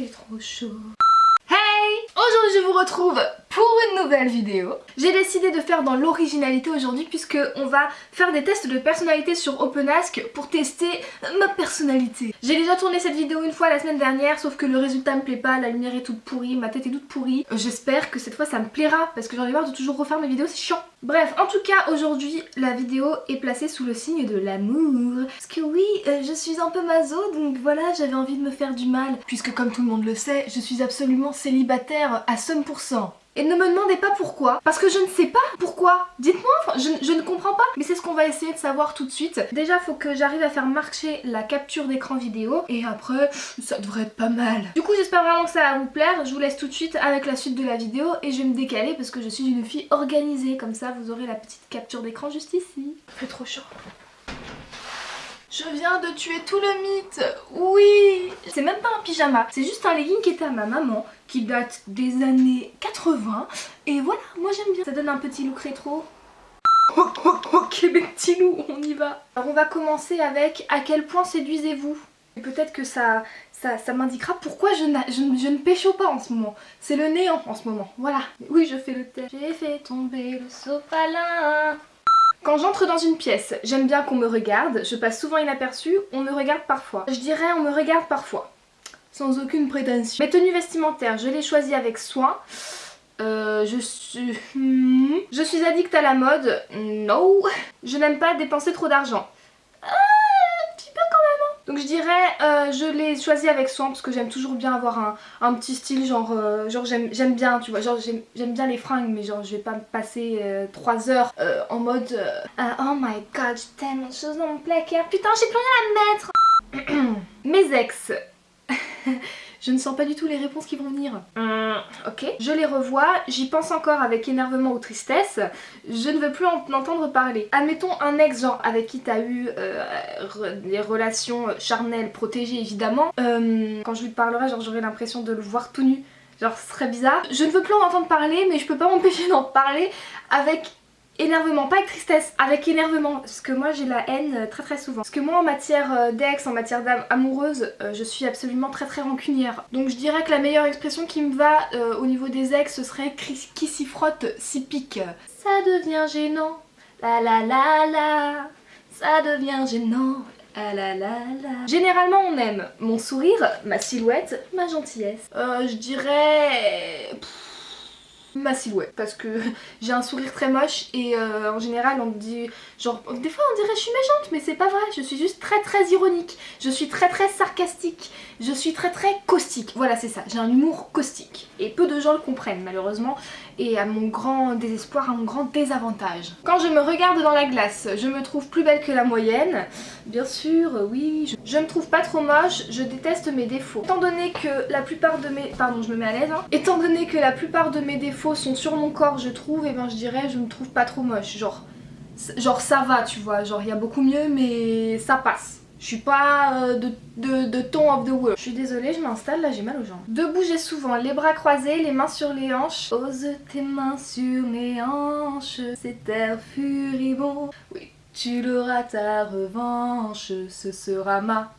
trop chaud. Hey Aujourd'hui je vous retrouve pour une nouvelle vidéo. J'ai décidé de faire dans l'originalité aujourd'hui puisque on va faire des tests de personnalité sur OpenAsk pour tester ma personnalité. J'ai déjà tourné cette vidéo une fois la semaine dernière sauf que le résultat me plaît pas, la lumière est toute pourrie, ma tête est toute pourrie. J'espère que cette fois ça me plaira parce que j'en ai marre de toujours refaire mes vidéos, c'est chiant. Bref, en tout cas aujourd'hui la vidéo est placée sous le signe de l'amour. Parce que oui, euh, je suis un peu mazo donc voilà j'avais envie de me faire du mal. Puisque comme tout le monde le sait, je suis absolument célibataire à 100%. Et ne me demandez pas pourquoi, parce que je ne sais pas pourquoi. Dites-moi, je, je, ne comprends pas. Mais c'est ce qu'on va essayer de savoir tout de suite. Déjà, faut que j'arrive à faire marcher la capture d'écran vidéo. Et après, ça devrait être pas mal. Du coup, j'espère vraiment que ça va vous plaire. Je vous laisse tout de suite avec la suite de la vidéo. Et je vais me décaler parce que je suis une fille organisée. Comme ça, vous aurez la petite capture d'écran juste ici. Fait trop chaud. Je viens de tuer tout le mythe Oui C'est même pas un pyjama, c'est juste un legging qui était à ma maman, qui date des années 80. Et voilà, moi j'aime bien. Ça donne un petit look rétro. Oh, oh, ok mes petits loups, on y va. Alors on va commencer avec à quel point séduisez-vous? Peut-être que ça, ça, ça m'indiquera pourquoi je, je, je, ne pécho pas en ce moment. C'est le néant en ce moment, voilà. Oui, je fais le test. J'ai fait tomber le sopalin. Quand j'entre dans une pièce, j'aime bien qu'on me regarde, je passe souvent inaperçu, on me regarde parfois. Je dirais on me regarde parfois, sans aucune prétention. Mes tenues vestimentaires, je les choisis avec soin. Euh, je suis... Hmm. Je suis addict à la mode, no. Je n'aime pas dépenser trop d'argent. Donc je dirais, euh, je l'ai choisi avec soin parce que j'aime toujours bien avoir un, un petit style, genre, euh, genre j'aime bien, tu vois, genre j'aime bien les fringues, mais genre je vais pas me passer euh, 3 heures euh, en mode euh, Oh my god, j'ai tellement de choses dans mon placard, putain j'ai plus rien à mettre. Mes ex Je ne sens pas du tout les réponses qui vont venir. Hum, ok. Je les revois, j'y pense encore avec énervement ou tristesse. Je ne veux plus en entendre parler. Admettons un ex genre avec qui t'as eu euh, des relations charnelles, protégées évidemment. Euh, quand je lui parlerai, genre j'aurai l'impression de le voir tout nu. Genre ce serait bizarre. Je ne veux plus en entendre parler mais je peux pas m'empêcher d'en parler avec énervement, pas avec tristesse, avec énervement, parce que moi j'ai la haine euh, très très souvent. Parce que moi en matière euh, d'ex, en matière d'âme amoureuse, euh, je suis absolument très très rancunière. Donc je dirais que la meilleure expression qui me va au niveau des ex, ce serait qui s'y frotte, s'y pique. Ça devient gênant, la la la la, ça devient gênant, ah la la la. Généralement on aime mon sourire, ma silhouette, ma gentillesse. Je dirais... ma silhouette. Parce que j'ai un sourire très moche et euh, en général on me dit genre des fois on dirait je suis méchante mais c'est pas vrai. Je suis juste très très ironique. Je suis très très sarcastique. Je suis très très caustique. Voilà c'est ça. J'ai un humour caustique. Et peu de gens le comprennent malheureusement. Et à mon grand désespoir à mon grand désavantage. Quand je me regarde dans la glace je me trouve plus belle que la moyenne. Bien sûr oui je, me trouve pas trop moche. Je déteste mes défauts. Étant donné que la plupart de mes pardon je me mets à l'aise hein. étant donné que la plupart de mes défauts sont sur mon corps je trouve et ben je dirais je me trouve pas trop moche. Genre genre ça va tu vois genre il y a beaucoup mieux mais ça passe je suis pas euh, de, ton of the world. Je suis désolée, je m'installe, là j'ai mal aux jambes. De bouger souvent, les bras croisés, les mains sur les hanches. Pose tes mains sur mes hanches, c'est air furibond. Oui, tu l'auras ta revanche, ce sera ma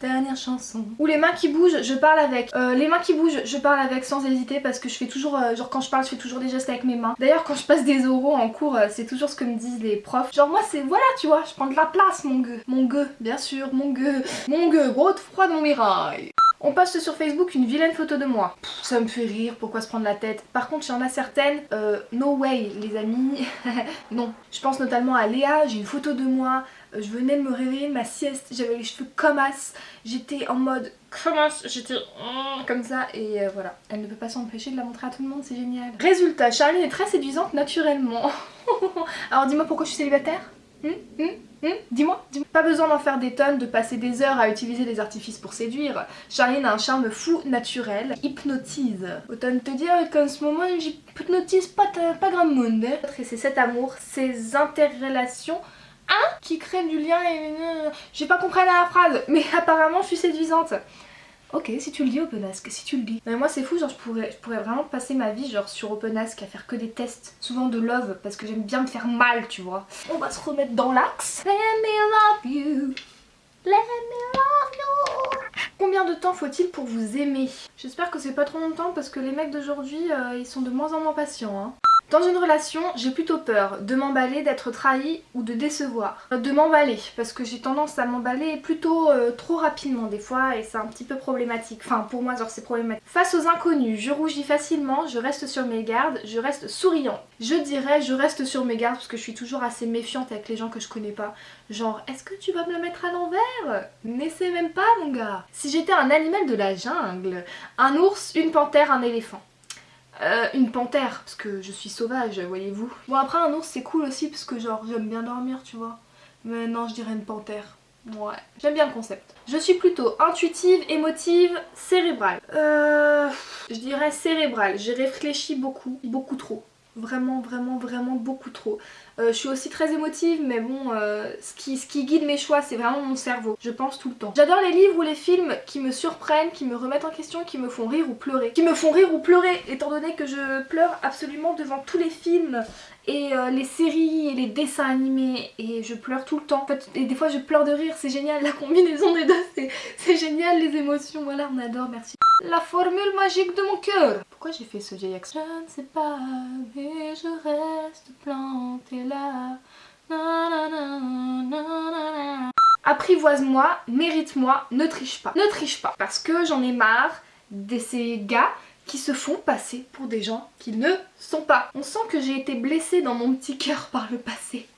dernière chanson. Ou les mains qui bougent, je parle avec. Euh, les mains qui bougent, je parle avec sans hésiter parce que je fais toujours, euh, genre quand je parle, je fais toujours des gestes avec mes mains. D'ailleurs quand je passe des oraux en cours, euh, c'est toujours ce que me disent les profs. Genre moi c'est, voilà tu vois, je prends de la place mon gueux. Mon gueux, bien sûr, mon gueux. Mon gueux, gros froid dans mes rails. On poste sur Facebook une vilaine photo de moi. Ça me fait rire, pourquoi se prendre la tête? Par contre, il y en a certaines, euh, no way les amis, non. Je pense notamment à Léa, j'ai une photo de moi, euh, je venais de me réveiller ma sieste, j'avais les cheveux comme as, j'étais en mode comme as, j'étais comme ça et euh, voilà. Elle ne peut pas s'empêcher de la montrer à tout le monde, c'est génial. Résultat, Charline est très séduisante naturellement. Alors dis-moi pourquoi je suis célibataire? Hum, hum, dis-moi, dis-moi. Pas besoin d'en faire des tonnes, de passer des heures à utiliser des artifices pour séduire. Charline a un charme fou, naturel, hypnotise. Autant te dire qu'en ce moment, j'hypnotise pas, pas grand monde. Hein. Et c'est cet amour, ces interrelations hein, qui créent du lien et... J'ai pas compris la phrase, mais apparemment je suis séduisante. Ok, si tu le dis OpenAsk, si tu le dis. Mais moi c'est fou, genre je pourrais, je pourrais vraiment passer ma vie genre sur OpenAsk à faire que des tests, souvent de love, parce que j'aime bien me faire mal, tu vois. On va se remettre dans l'axe. Let me love you, let me love. Combien de temps faut-il pour vous aimer? J'espère que c'est pas trop longtemps parce que les mecs d'aujourd'hui, euh, ils sont de moins en moins patients. Hein. Dans une relation, j'ai plutôt peur de m'emballer, d'être trahi ou de décevoir. De m'emballer, parce que j'ai tendance à m'emballer plutôt euh, trop rapidement des fois et c'est un petit peu problématique. Enfin pour moi genre c'est problématique. Face aux inconnus, je rougis facilement, je reste sur mes gardes, je reste souriant. Je dirais je reste sur mes gardes parce que je suis toujours assez méfiante avec les gens que je connais pas. Genre est-ce que tu vas me la mettre à l'envers? N'essaie même pas mon gars. Si j'étais un animal de la jungle, un ours, une panthère, un éléphant. Euh, une panthère, parce que je suis sauvage, voyez-vous. Bon après un ours c'est cool aussi parce que genre j'aime bien dormir tu vois. Mais non je dirais une panthère. Ouais, j'aime bien le concept. Je suis plutôt intuitive, émotive, cérébrale. Euh, je dirais cérébrale. J'ai réfléchi beaucoup, beaucoup trop. Vraiment, vraiment, vraiment beaucoup trop. Euh, je suis aussi très émotive mais bon, euh, ce, qui, guide mes choix c'est vraiment mon cerveau. Je pense tout le temps. J'adore les livres ou les films qui me surprennent, qui me remettent en question, qui me font rire ou pleurer. Qui me font rire ou pleurer étant donné que je pleure absolument devant tous les films et euh, les séries et les dessins animés et je pleure tout le temps. En fait, et des fois je pleure de rire, c'est génial, la combinaison des deux, c'est génial les émotions, voilà on adore, merci. La formule magique de mon cœur Pourquoi j'ai fait ce vieil accent? Je ne sais pas, mais je reste plantée là. Apprivoise-moi, mérite-moi, ne triche pas. Ne triche pas, parce que j'en ai marre de ces gars qui se font passer pour des gens qui ne sont pas. On sent que j'ai été blessée dans mon petit cœur par le passé.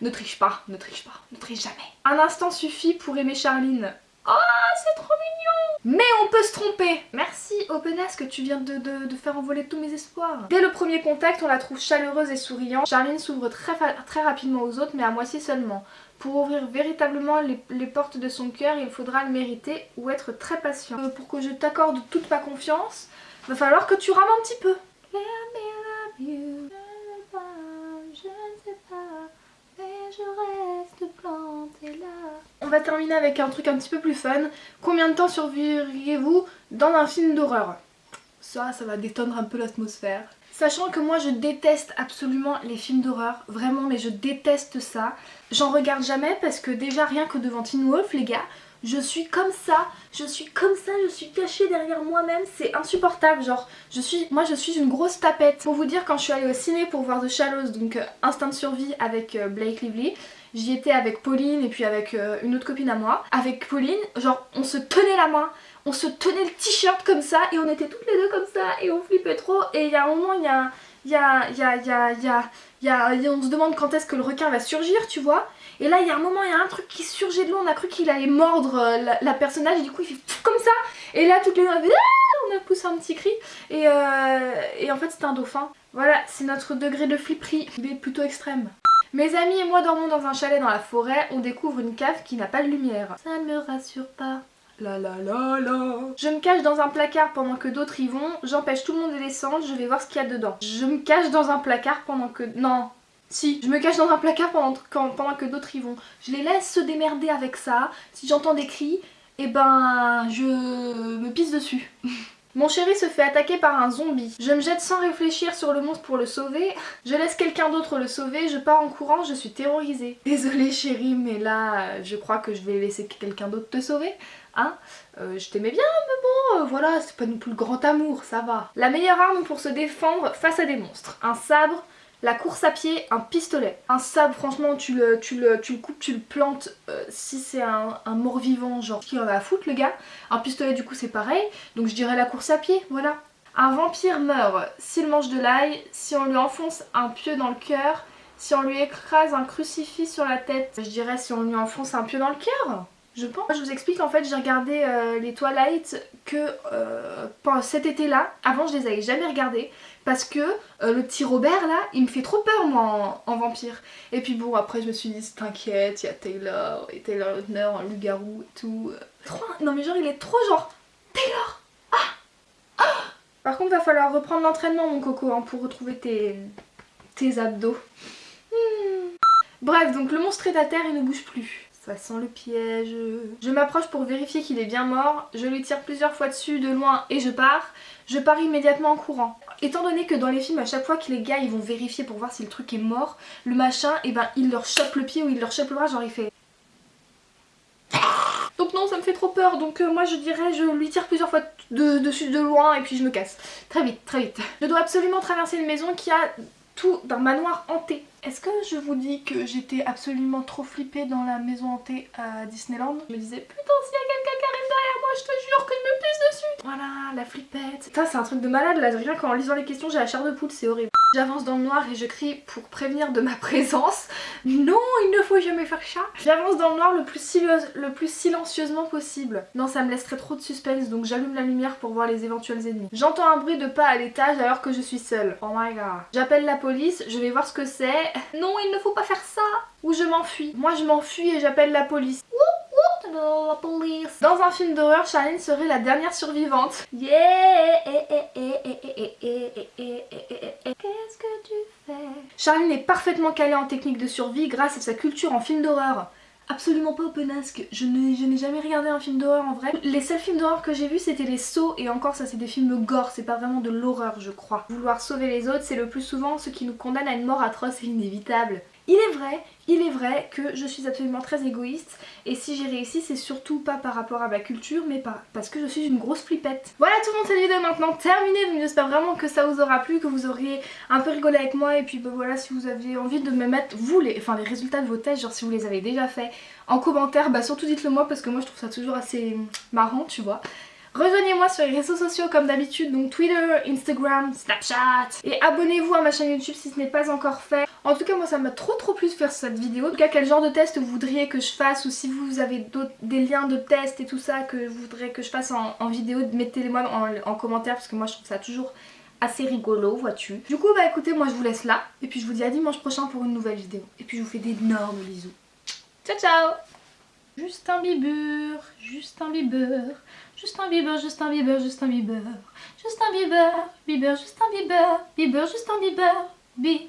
Ne triche pas, ne triche pas, ne triche jamais. Un instant suffit pour aimer Charline. Oh, c'est trop mignon Mais on peut se tromper Merci Openas que tu viens de, faire envoler tous mes espoirs. Dès le premier contact, on la trouve chaleureuse et souriante. Charline s'ouvre très, très rapidement aux autres, mais à moitié seulement. Pour ouvrir véritablement les, portes de son cœur, il faudra le mériter ou être très patient. Euh, pour que je t'accorde toute ma confiance, va falloir que tu rames un petit peu. On va terminer avec un truc un petit peu plus fun. Combien de temps survivriez-vous dans un film d'horreur? Ça, ça va détendre un peu l'atmosphère. Sachant que moi je déteste absolument les films d'horreur, vraiment mais je déteste ça. J'en regarde jamais parce que déjà rien que devant Teen Wolf les gars, je suis comme ça, je suis comme ça, je suis cachée derrière moi-même, c'est insupportable, genre, je suis, moi je suis une grosse tapette. Pour vous dire, quand je suis allée au ciné pour voir The Shallows, donc euh, Instinct de survie avec euh, Blake Lively, j'y étais avec Pauline et puis avec euh, une autre copine à moi. Avec Pauline, genre, on se tenait la main, on se tenait le t-shirt comme ça et on était toutes les deux comme ça et on flippait trop et il y a un moment, il y a... Il y a, y a, y a, y a, y a, on se demande quand est-ce que le requin va surgir, tu vois. Et là, il y a un moment, il y a un truc qui surgit de l'eau, on a cru qu'il allait mordre euh, la, personnage, et du coup, il fait comme ça. Et là, toutes les deux, on a, ah, on a poussé un petit cri. Et, euh, et en fait, c'était un dauphin. Voilà, c'est notre degré de flipperie, est plutôt extrême. Mes amis et moi dormons dans un chalet dans la forêt, on découvre une cave qui n'a pas de lumière. Ça ne me rassure pas. La la la la. Je me cache dans un placard pendant que d'autres y vont, j'empêche tout le monde de descendre, je vais voir ce qu'il y a dedans. Je me cache dans un placard pendant que... Non, si, je me cache dans un placard pendant, pendant que d'autres y vont. Je les laisse se démerder avec ça. Si j'entends des cris, et eh ben je me pisse dessus. Mon chéri se fait attaquer par un zombie. Je me jette sans réfléchir sur le monstre pour le sauver. Je laisse quelqu'un d'autre le sauver. Je pars en courant, je suis terrorisée. Désolée chérie, mais là, je crois que je vais laisser quelqu'un d'autre te sauver. Hein? Euh, Je t'aimais bien, mais bon, euh, voilà, c'est pas non plus le grand amour, ça va. La meilleure arme pour se défendre face à des monstres. Un sabre, la course à pied, un pistolet. Un sabre, franchement, tu le, tu le, tu le coupes, tu le plantes. Euh, si c'est un, mort-vivant, genre, qui en a à foutre, le gars. Un pistolet, du coup, c'est pareil. Donc je dirais la course à pied, voilà. Un vampire meurt s'il mange de l'ail, si on lui enfonce un pieu dans le cœur, si on lui écrase un crucifix sur la tête. Je dirais si on lui enfonce un pieu dans le cœur je pense. Je vous explique en fait j'ai regardé euh, les Twilight que euh, cet été là, avant je les avais jamais regardés parce que euh, le petit Robert là il me fait trop peur moi en, vampire. Et puis bon après je me suis dit t'inquiète il y a Taylor et Taylor Lautner en loup-garou et tout. Non mais genre il est trop genre Taylor ah, ah. Par contre va falloir reprendre l'entraînement mon coco hein, pour retrouver tes, tes abdos. Hmm. bref donc le monstre est à terre il ne bouge plus le piège. Je m'approche pour vérifier qu'il est bien mort. Je lui tire plusieurs fois dessus de loin et je pars. Je pars immédiatement en courant. Étant donné que dans les films, à chaque fois que les gars ils vont vérifier pour voir si le truc est mort, le machin, et eh ben il leur chope le pied ou il leur chope le bras, genre il fait... Donc non, ça me fait trop peur. Donc euh, moi je dirais, je lui tire plusieurs fois de, dessus de loin et puis je me casse. Très vite, très vite. Je dois absolument traverser une maison qui a tout d'un manoir hanté. Est-ce que je vous dis que j'étais absolument trop flippée dans la maison hantée à Disneyland? Je me disais putain s'il y a quelqu'un qui arrive derrière moi je te jure que je me pisse dessus Voilà la flippette Ça c'est un truc de malade là, rien qu'en lisant les questions j'ai la chair de poule, c'est horrible. J'avance dans le noir et je crie pour prévenir de ma présence. Non, il ne faut jamais faire ça. J'avance dans le noir le plus, le plus silencieusement possible. Non, ça me laisserait trop de suspense, donc j'allume la lumière pour voir les éventuels ennemis. J'entends un bruit de pas à l'étage alors que je suis seule. Oh my god. J'appelle la police, je vais voir ce que c'est. Non, il ne faut pas faire ça. Ou je m'enfuis. Moi, je m'enfuis et j'appelle la police. Dans un film d'horreur, Charlene serait la dernière survivante. Yeah Qu'est-ce que tu fais Charlene est parfaitement calée en technique de survie grâce à sa culture en film d'horreur. Absolument pas openasque, je n'ai jamais regardé un film d'horreur en vrai. Les seuls films d'horreur que j'ai vus c'était les sauts et encore ça c'est des films gore, c'est pas vraiment de l'horreur je crois. Vouloir sauver les autres c'est le plus souvent ce qui nous condamne à une mort atroce et inévitable. Il est vrai, il est vrai que je suis absolument très égoïste et si j'ai réussi c'est surtout pas par rapport à ma culture mais parce que je suis une grosse flippette. Voilà tout le monde cette vidéo est maintenant terminée donc j'espère vraiment que ça vous aura plu, que vous auriez un peu rigolé avec moi et puis bah, voilà si vous avez envie de me mettre vous les, enfin, les résultats de vos tests genre si vous les avez déjà fait en commentaire bah surtout dites le moi parce que moi je trouve ça toujours assez marrant tu vois. Rejoignez-moi sur les réseaux sociaux comme d'habitude, donc Twitter, Instagram, Snapchat. Et abonnez-vous à ma chaîne YouTube si ce n'est pas encore fait. En tout cas, moi ça m'a trop trop plu de faire cette vidéo. En tout cas, quel genre de test vous voudriez que je fasse ou si vous avez des liens de test et tout ça que vous voudriez que je fasse en, vidéo, mettez-les-moi en, en commentaire parce que moi je trouve ça toujours assez rigolo, vois-tu. Du coup, bah écoutez, moi je vous laisse là. Et puis je vous dis à dimanche prochain pour une nouvelle vidéo. Et puis je vous fais d'énormes bisous. Ciao ciao Justin Bieber, Justin Bieber, Justin Bieber, Justin Bieber, Justin Bieber, Justin Bieber, Bieber, Justin Bieber, Bieber, Justin Bieber, Bieber.